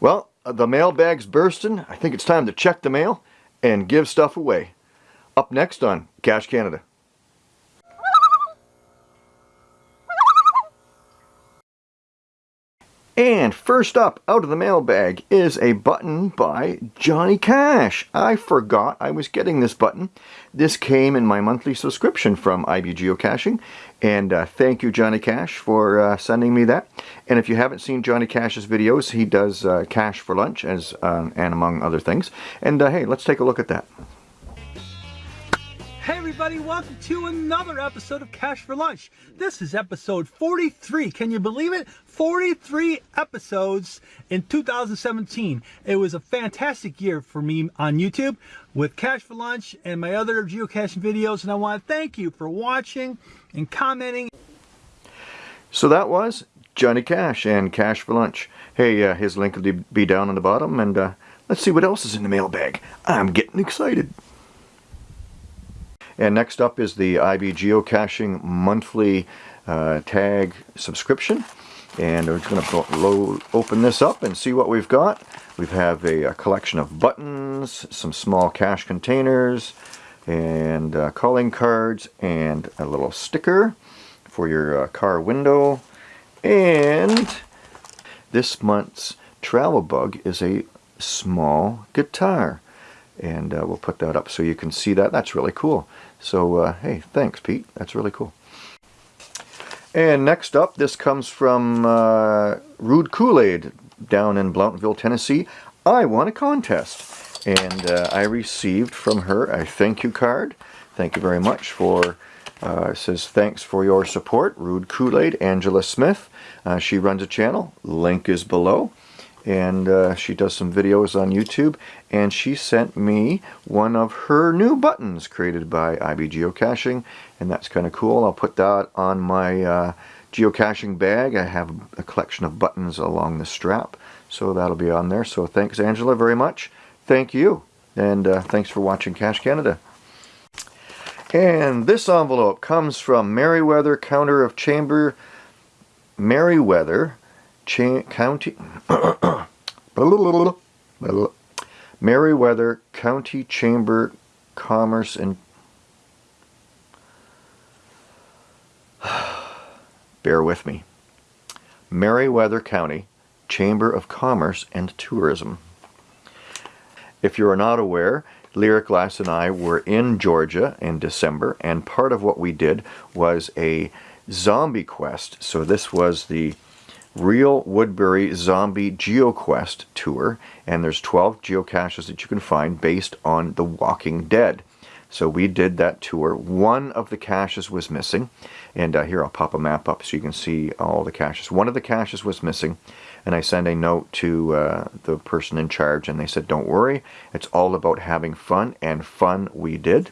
Well, the mailbag's bursting. I think it's time to check the mail and give stuff away. Up next on Cache Canada. And first up out of the mailbag is a button by Johnny Cash. I forgot I was getting this button. This came in my monthly subscription from IB Geocaching. And uh, thank you Johnny Cash for uh, sending me that. And if you haven't seen Johnny Cash's videos, he does uh, Cache for Lunch as um, and among other things. And uh, hey, let's take a look at that. Everybody, welcome to another episode of Cache for Lunch. This is episode 43. Can you believe it? 43 episodes in 2017. It was a fantastic year for me on YouTube with Cache for Lunch and my other geocaching videos and I want to thank you for watching and commenting. So that was Johnny Cash and Cache for Lunch. Hey, uh, his link will be down on the bottom and uh, let's see what else is in the mailbag. I'm getting excited. And next up is the IB Geocaching monthly uh, tag subscription. And we're going to open this up and see what we've got. We have a, a, collection of buttons, some small cache containers, and uh, calling cards, and a little sticker for your uh, car window. And this month's travel bug is a small guitar. And uh, we'll put that up so you can see that. That's really cool. So, uh, hey, thanks, Pete. That's really cool. And next up, this comes from uh, Rude Kool-Aid down in Blountville, Tennessee. I won a contest. And uh, I received from her a thank you card. Thank you very much for, uh, says thanks for your support, Rude Kool-Aid, Angela Smith. Uh, she runs a channel. Link is below and uh, she does some videos on YouTube and she sent me one of her new buttons created by IB Geocaching and that's kind of cool. I'll put that on my uh, geocaching bag. I have a collection of buttons along the strap so that'll be on there. So thanks Angela very much. Thank you and uh, thanks for watching Cache Canada. And this envelope comes from Meriwether Counter of Chamber Meriwether Cha County Meriwether County Chamber Commerce and bear with me. Meriwether County Chamber of Commerce and Tourism. If you are not aware Lyric Glass and I were in Georgia in December and part of what we did was a zombie quest. So this was the Real Woodbury Zombie GeoQuest Tour, and there's 12 geocaches that you can find based on The Walking Dead. So we did that tour. One of the caches was missing, and uh, here I'll pop a map up so you can see all the caches. One of the caches was missing, and I sent a note to uh, the person in charge, and they said, don't worry, it's all about having fun, and fun we did.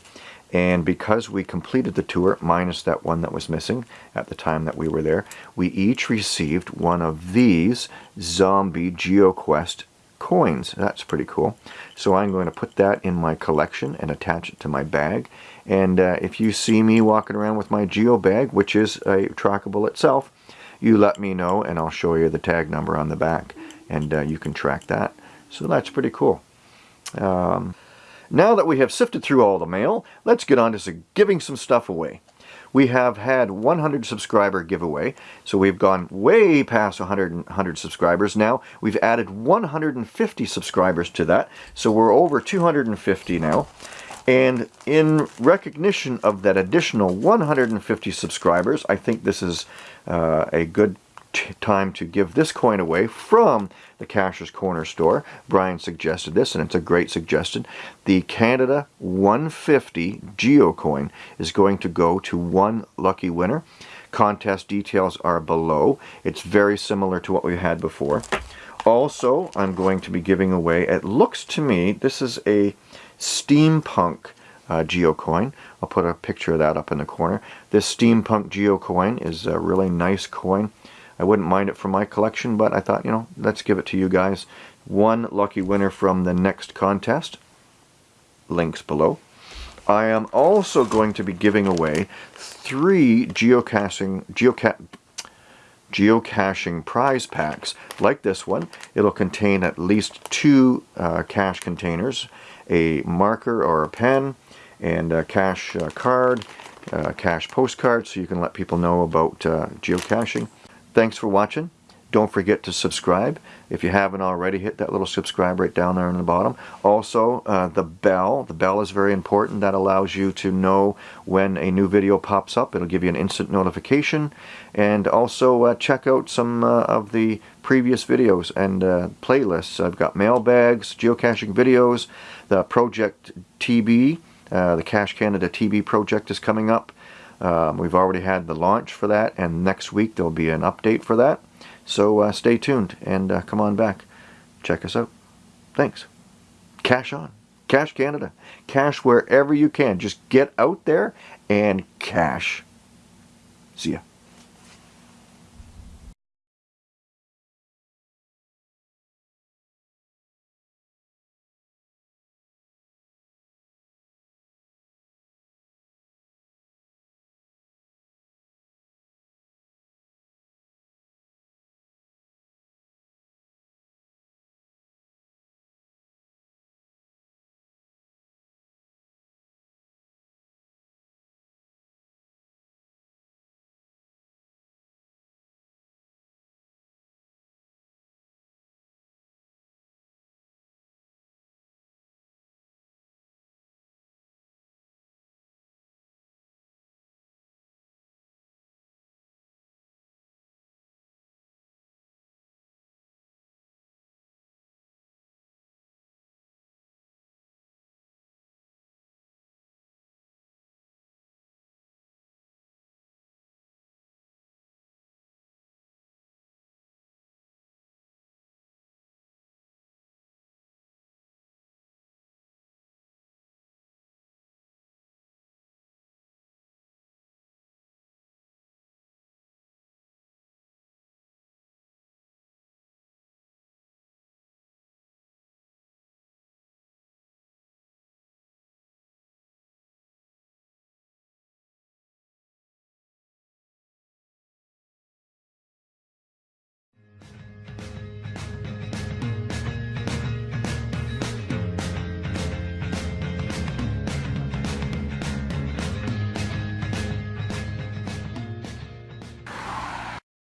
And because we completed the tour, minus that one that was missing at the time that we were there, we each received one of these Zombie GeoQuest coins. That's pretty cool. So I'm going to put that in my collection and attach it to my bag. And uh, if you see me walking around with my Geo bag, which is a trackable itself, you let me know and I'll show you the tag number on the back and uh, you can track that. So that's pretty cool. Um, now that we have sifted through all the mail, let's get on to giving some stuff away. We have had 100 subscriber giveaway, so we've gone way past 100, 100 subscribers now. We've added 150 subscribers to that, so we're over 250 now. And in recognition of that additional 150 subscribers, I think this is uh, a good time to give this coin away from the Cacher's Corner store. Brian suggested this, and it's a great suggestion. The Canada 150 Geocoin is going to go to one lucky winner. Contest details are below. It's very similar to what we had before. Also, I'm going to be giving away, it looks to me, this is a steampunk uh, geocoin. I'll put a picture of that up in the corner. This steampunk geocoin is a really nice coin. I wouldn't mind it for my collection, but I thought, you know, let's give it to you guys. One lucky winner from the next contest. Links below. I am also going to be giving away three geocaching, geoca geocaching prize packs like this one. It'll contain at least two uh, cache containers, a marker or a pen, and a cache uh, card, uh, cache postcard, so you can let people know about uh, geocaching. Thanks for watching. Don't forget to subscribe. If you haven't already, hit that little subscribe right down there in the bottom. Also, uh, the bell. The bell is very important. That allows you to know when a new video pops up. It'll give you an instant notification. And also uh, check out some uh, of the previous videos and uh, playlists. I've got mailbags, geocaching videos, the Project TB, uh, the Cache Canada TB project is coming up. Um, we've already had the launch for that, and next week there'll be an update for that. So uh, stay tuned and uh, come on back. Check us out. Thanks. Cache on. Cache Canada. Cache wherever you can. Just get out there and cache. See ya.